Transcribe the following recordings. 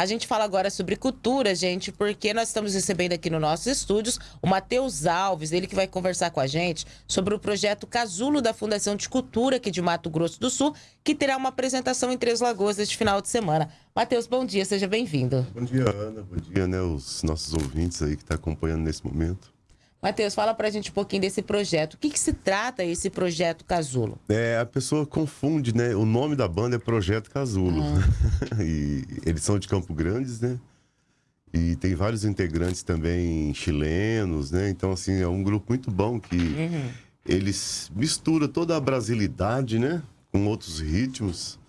A gente fala agora sobre cultura, gente, porque nós estamos recebendo aqui nos nossos estúdios o Matheus Alves, ele que vai conversar com a gente sobre o projeto Casulo da Fundação de Cultura aqui de Mato Grosso do Sul, que terá uma apresentação em Três Lagoas este final de semana. Matheus, bom dia, seja bem-vindo. Bom dia, Ana. Bom dia, né, os nossos ouvintes aí que estão tá acompanhando nesse momento. Matheus, fala pra gente um pouquinho desse projeto. O que, que se trata esse projeto Casulo? É, a pessoa confunde, né? O nome da banda é Projeto Casulo. Ah. e eles são de Campo Grandes, né? E tem vários integrantes também chilenos, né? Então, assim, é um grupo muito bom que uhum. eles misturam toda a brasilidade, né? Com outros ritmos.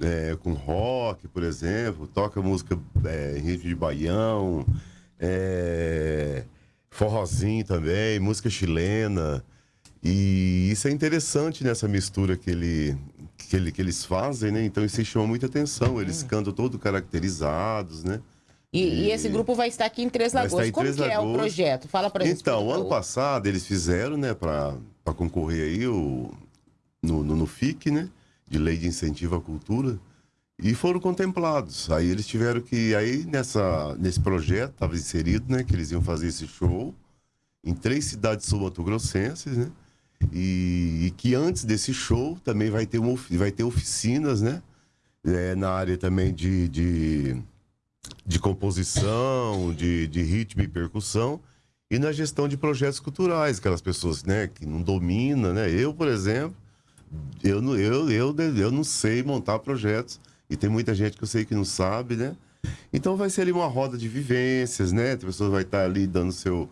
É, com rock, por exemplo. Toca música é, em ritmo de baião. É forrozinho também, música chilena. E isso é interessante nessa mistura que, ele, que, ele, que eles fazem, né? Então isso chama muita atenção. Eles hum. cantam todos caracterizados, né? E, e, esse grupo vai estar aqui em Três Lagoas. Em Como Três que Lagoas. é o projeto? Fala pra gente. Então, ano passado eles fizeram, né, para concorrer aí o, no, no, no FIC, né? De Lei de Incentivo à Cultura e foram contemplados. Aí eles tiveram que aí nessa nesse projeto estava inserido, né, que eles iam fazer esse show em três cidades sul-mato-grossenses, né? E, e, que antes desse show também vai ter uma, vai ter oficinas, né? É, na área também de, de, de composição, de, de ritmo e percussão e na gestão de projetos culturais, aquelas pessoas, né, que não dominam, né? Eu, por exemplo, eu, eu, eu, eu não sei montar projetos e tem muita gente que eu sei que não sabe, né? Então vai ser ali uma roda de vivências, né? A pessoa vai estar ali dando seu.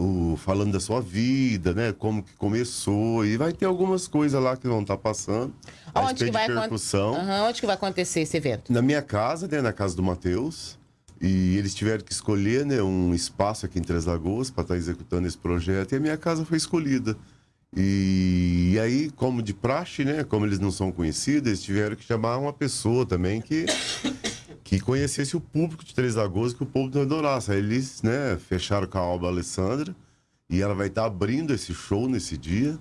O, falando da sua vida, né? Como que começou. E vai ter algumas coisas lá que vão estar passando. Onde que, vai percussão. Uhum, onde que vai acontecer esse evento? Na minha casa, né? Na casa do Matheus. E eles tiveram que escolher né, um espaço aqui em Três Lagoas para estar executando esse projeto. E a minha casa foi escolhida. E, e, aí, como de praxe, né? Como eles não são conhecidos, eles tiveram que chamar uma pessoa também que, que conhecesse o público de Três Lagoas, que o público adorasse. Aí eles né, fecharam com a Alba Alessandra e ela vai estar abrindo esse show nesse dia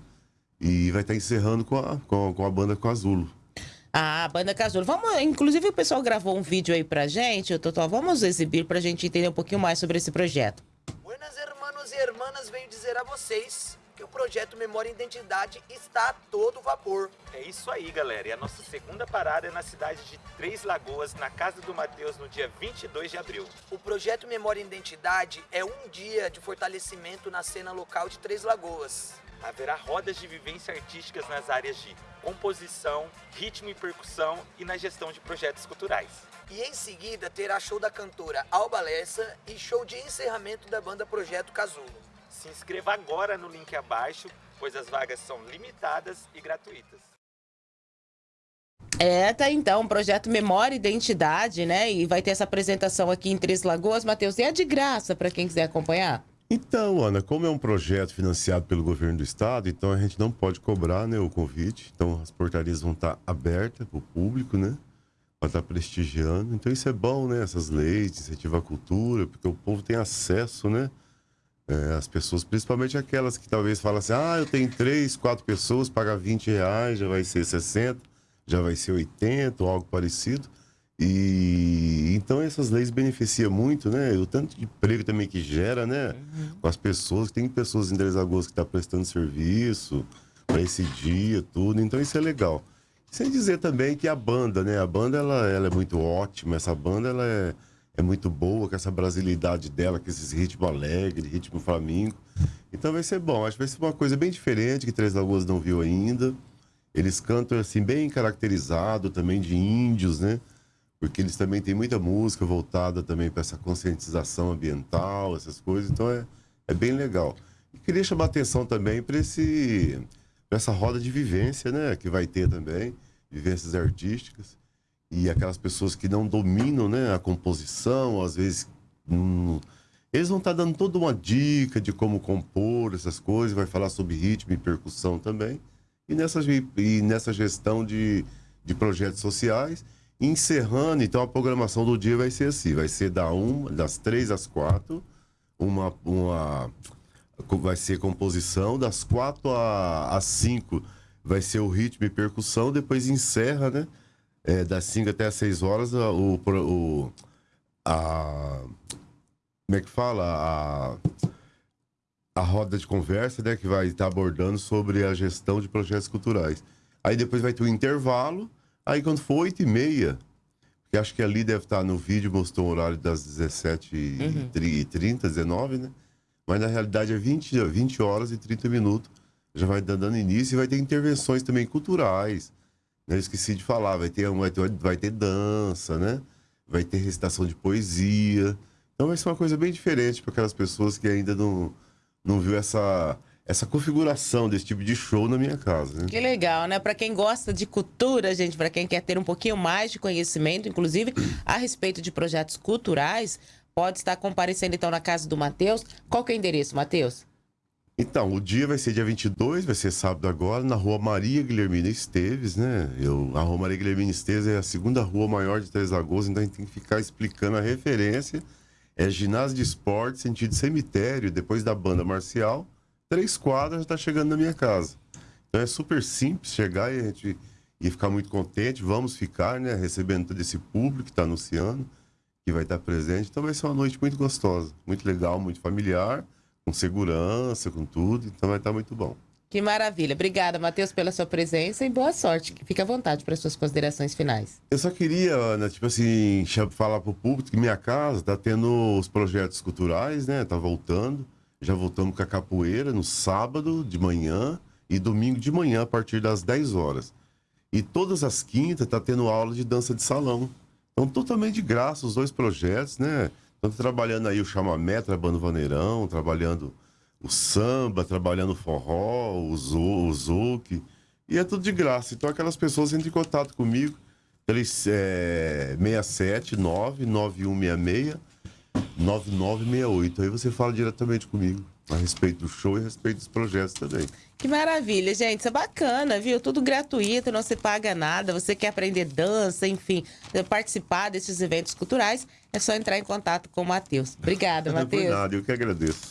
e vai estar encerrando com a, com, com a banda Casulo. Ah, a banda Casulo. Vamos, inclusive o pessoal gravou um vídeo aí pra gente, Totó. Vamos exibir pra gente entender um pouquinho mais sobre esse projeto. Buenas hermanos e hermanas, venho dizer a vocês que o projeto Memória e Identidade está a todo vapor. É isso aí, galera. E a nossa segunda parada é na cidade de Três Lagoas, na Casa do Mateus, no dia 22 de abril. O projeto Memória e Identidade é um dia de fortalecimento na cena local de Três Lagoas. Haverá rodas de vivência artísticas nas áreas de composição, ritmo e percussão e na gestão de projetos culturais. E em seguida terá show da cantora Alba Lessa e show de encerramento da banda Projeto Casulo. Se inscreva agora no link abaixo, pois as vagas são limitadas e gratuitas. É, tá então, projeto Memória e Identidade, né? E vai ter essa apresentação aqui em Três Lagoas, Matheus. E é de graça para quem quiser acompanhar? Então, Ana, como é um projeto financiado pelo governo do estado, então a gente não pode cobrar né, o convite. Então as portarias vão estar abertas para o público, né? Para estar prestigiando. Então isso é bom, né? Essas leis de incentivo à cultura, porque o povo tem acesso, né? É, as pessoas, principalmente aquelas que talvez falam assim, ah, eu tenho três, quatro pessoas, pagar 20 reais, já vai ser 60, já vai ser 80 ou algo parecido. E então essas leis beneficiam muito, né? O tanto de emprego também que gera, né? Uhum. Com as pessoas, tem pessoas em Três Lagoas que estão tá prestando serviço para esse dia, tudo. Então isso é legal. Sem dizer também que a banda, né? A banda ela, ela é muito ótima, essa banda ela é é muito boa, com essa brasilidade dela, com esses ritmo alegre, ritmo flamingo. Então vai ser bom. Acho que vai ser uma coisa bem diferente que Três Lagoas não viu ainda. Eles cantam assim bem caracterizado também de índios, né? Porque eles também têm muita música voltada também para essa conscientização ambiental, essas coisas. Então é, é bem legal. E queria chamar atenção também para esse essa roda de vivência, né, que vai ter também, vivências artísticas e aquelas pessoas que não dominam né, a composição, às vezes. Hum, eles vão estar tá dando toda uma dica de como compor essas coisas, vai falar sobre ritmo e percussão também. E nessa, e nessa gestão de, de projetos sociais. Encerrando, então a programação do dia vai ser assim: vai ser da uma, das três às quatro, uma, uma vai ser composição, das quatro às cinco vai ser o ritmo e percussão, depois encerra, né? É, das 5 até as 6 horas, o, o, a. Como é que fala? A, a roda de conversa, né? Que vai estar abordando sobre a gestão de projetos culturais. Aí depois vai ter um intervalo. Aí quando for 8 e meia, que acho que ali deve estar no vídeo, mostrou o horário das 17h30, 19 né? Mas na realidade é 20, 20 horas e 30 minutos. Já vai dando início e vai ter intervenções também culturais. Eu esqueci de falar, vai ter, vai ter, vai ter dança, né? Vai ter recitação de poesia. Então vai ser uma coisa bem diferente para aquelas pessoas que ainda não, não viu essa, essa configuração desse tipo de show na minha casa. Né? Que legal, né? Para quem gosta de cultura, gente, para quem quer ter um pouquinho mais de conhecimento, inclusive a respeito de projetos culturais, pode estar comparecendo então na casa do Matheus. Qual que é o endereço, Matheus? Então, o dia vai ser dia 22, vai ser sábado agora, na rua Maria Guilhermina Esteves, né? Eu, a rua Maria Guilhermina Esteves é a segunda rua maior de Três Lagoas, então a gente tem que ficar explicando a referência. É ginásio de esporte, sentido cemitério, depois da banda marcial. Três quadras, já tá chegando na minha casa. Então é super simples chegar e a gente e ficar muito contente. Vamos ficar, né? Recebendo todo esse público que está anunciando, que vai estar presente. Então vai ser uma noite muito gostosa, muito legal, muito familiar com segurança, com tudo, então vai estar muito bom. Que maravilha. Obrigada, Matheus, pela sua presença e boa sorte. Fique à vontade para as suas considerações finais. Eu só queria, Ana, tipo assim, falar para o público que minha casa está tendo os projetos culturais, né? Tá voltando. Já voltamos com a capoeira no sábado de manhã e domingo de manhã a partir das 10 horas. E todas as quintas tá tendo aula de dança de salão. Então, totalmente de graça os dois projetos, né? Estamos trabalhando aí o chamamé, trabalhando o vaneirão, trabalhando o samba, trabalhando o forró, o, zo, o zouk. E é tudo de graça. Então aquelas pessoas entram em contato comigo. Eles, é, 679 9166 9968. Aí você fala diretamente comigo a respeito do show e a respeito dos projetos também. Que maravilha, gente. Isso é bacana, viu? Tudo gratuito, não se paga nada. Você quer aprender dança, enfim, participar desses eventos culturais, é só entrar em contato com o Matheus. Obrigada, Matheus. Não nada, eu que agradeço.